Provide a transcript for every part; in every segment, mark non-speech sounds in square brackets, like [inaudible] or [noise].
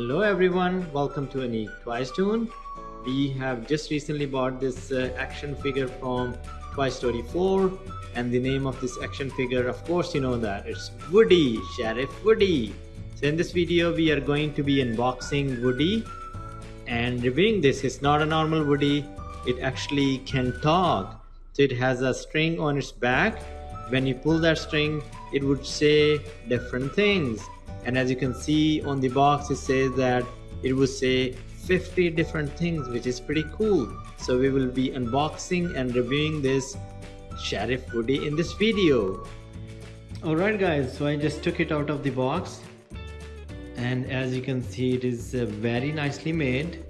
Hello everyone, welcome to Unique Toys Tune. We have just recently bought this uh, action figure from Toy Story 4 and the name of this action figure, of course you know that, it's Woody, Sheriff Woody. So in this video we are going to be unboxing Woody and reviewing this. It's not a normal Woody, it actually can talk. So it has a string on its back. When you pull that string, it would say different things and as you can see on the box it says that it will say 50 different things which is pretty cool. So we will be unboxing and reviewing this Sheriff Woody in this video. Alright guys so I just took it out of the box. And as you can see it is uh, very nicely made.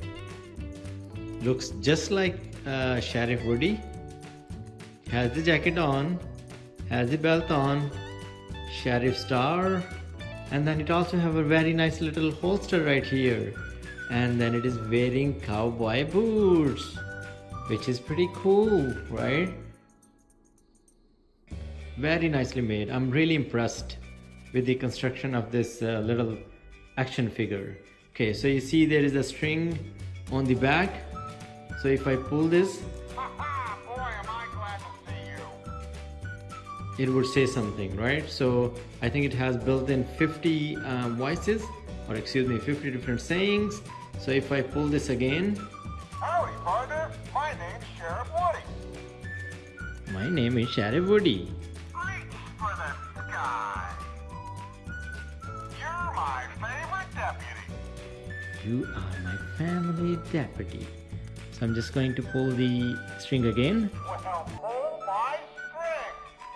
Looks just like uh, Sheriff Woody has the jacket on has the belt on Sheriff star and then it also have a very nice little holster right here. And then it is wearing cowboy boots which is pretty cool right? Very nicely made. I'm really impressed with the construction of this uh, little action figure. Okay so you see there is a string on the back. So if i pull this it would say something, right? So I think it has built in 50 uh, voices, or excuse me, 50 different sayings. So if I pull this again. Howdy, partner. My name's Sheriff Woody. My name is Sheriff Woody. Reach for the sky. You're my favorite deputy. You are my family deputy. So I'm just going to pull the string again. Well,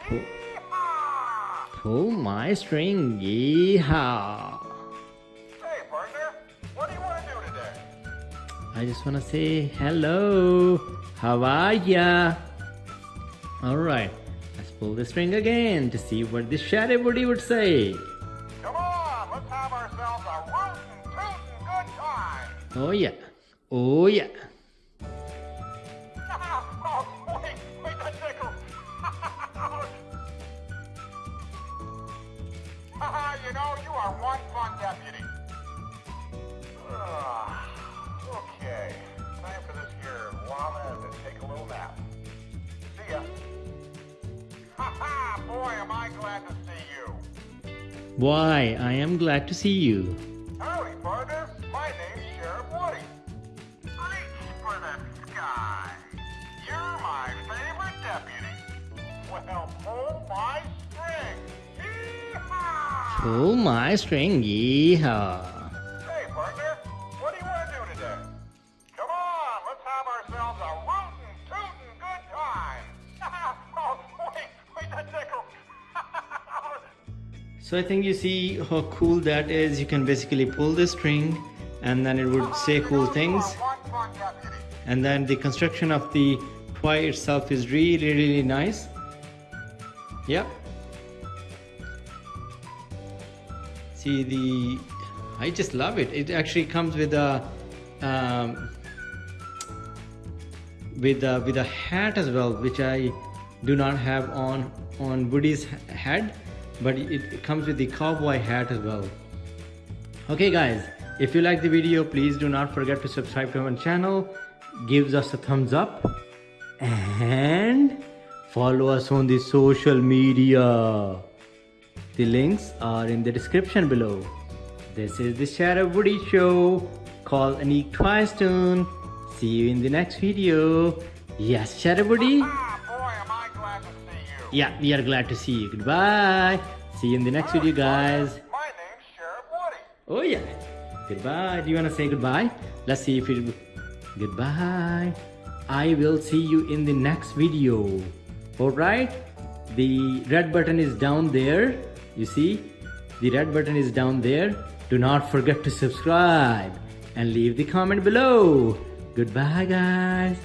string. Pull my string, yeehaw! Hey, partner, what do you want to do today? I just want to say hello. How are ya? Alright, let's pull the string again to see what the Sheriff Woody would say. Come on, let's have ourselves a rootin' tootin' good time. Oh yeah, oh yeah. You know, you are one fun deputy. Ah, okay, time for this here llama to take a little nap. See ya. Haha, boy, am I glad to see you. Why, I am glad to see you. Howdy, partner. My name's Sheriff Woody. Reach for the sky. You're my favorite deputy. Well, pull my! Pull my string, yeehaw. Hey, partner. What do you want to do today? Come on, let's have ourselves a rootin' tootin' good time. [laughs] oh, wait, wait, that tickles. So I think you see how cool that is. You can basically pull the string and then it would say [laughs] cool things. One fun deputy. And then the construction of the toy itself is really, really nice. Yep. See the, I just love it. It actually comes with a, um, with a, with a hat as well, which I do not have on on Woody's head, but it, it comes with the cowboy hat as well. Okay guys, if you like the video, please do not forget to subscribe to our channel, gives us a thumbs up and follow us on the social media. The links are in the description below. This is the Sheriff Woody Show called Anik Toys Toon. See you in the next video. Yes, Sheriff Woody? Ah, boy, am I glad to see you. Yeah, we are glad to see you. Goodbye. See you in the next video, guys. My name's Sheriff Woody. Oh yeah. Goodbye. Do you want to say goodbye? Let's see if it... Goodbye. I will see you in the next video. Alright? The red button is down there. You see? The red button is down there. Do not forget to subscribe and leave the comment below. Goodbye guys.